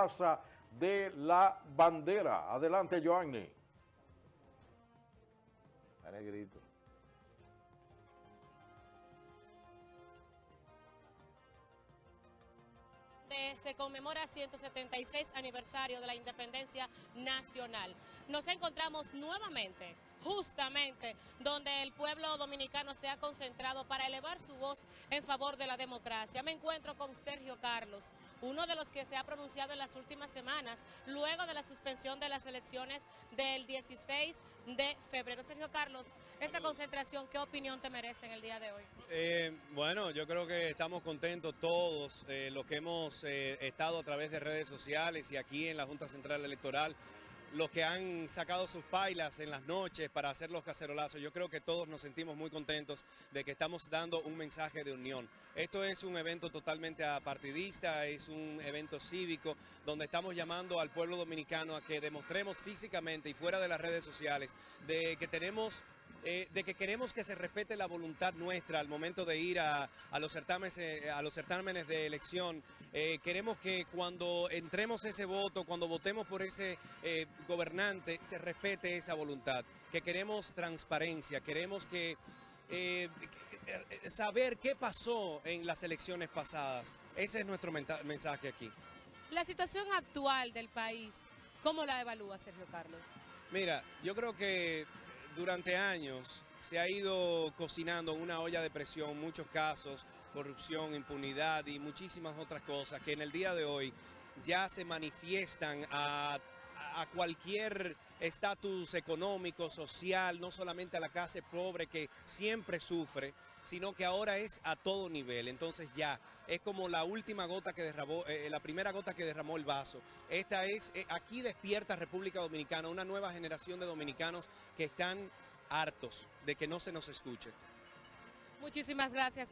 Plaza de la Bandera. Adelante, Joanny. Negrito. se conmemora 176 aniversario de la independencia nacional. Nos encontramos nuevamente justamente donde el pueblo dominicano se ha concentrado para elevar su voz en favor de la democracia. Me encuentro con Sergio Carlos, uno de los que se ha pronunciado en las últimas semanas, luego de la suspensión de las elecciones del 16 de febrero. Sergio Carlos, esa concentración, ¿qué opinión te merece en el día de hoy? Eh, bueno, yo creo que estamos contentos todos, eh, los que hemos eh, estado a través de redes sociales y aquí en la Junta Central Electoral, los que han sacado sus pailas en las noches para hacer los cacerolazos. Yo creo que todos nos sentimos muy contentos de que estamos dando un mensaje de unión. Esto es un evento totalmente apartidista, es un evento cívico donde estamos llamando al pueblo dominicano a que demostremos físicamente y fuera de las redes sociales de que tenemos eh, de que queremos que se respete la voluntad nuestra al momento de ir a, los, certámenes, eh, a los certámenes de elección. Eh, queremos que cuando entremos ese voto, cuando votemos por ese gobernante, se respete esa voluntad. Que queremos transparencia, queremos que... saber qué pasó en las elecciones pasadas. Ese es nuestro mensaje aquí. La situación actual del país, ¿cómo la evalúa Sergio Carlos? Mira, yo creo que durante años se ha ido cocinando una olla de presión muchos casos, corrupción, impunidad y muchísimas otras cosas que en el día de hoy ya se manifiestan a, cualquier estatus económico, social, no solamente a la clase pobre que siempre sufre, sino que ahora es a todo nivel. Entonces ya es como la última gota que derramó, eh, la primera gota que derramó el vaso. Esta es, eh, aquí despierta República Dominicana, una nueva generación de dominicanos que están hartos de que no se nos escuche. Muchísimas gracias.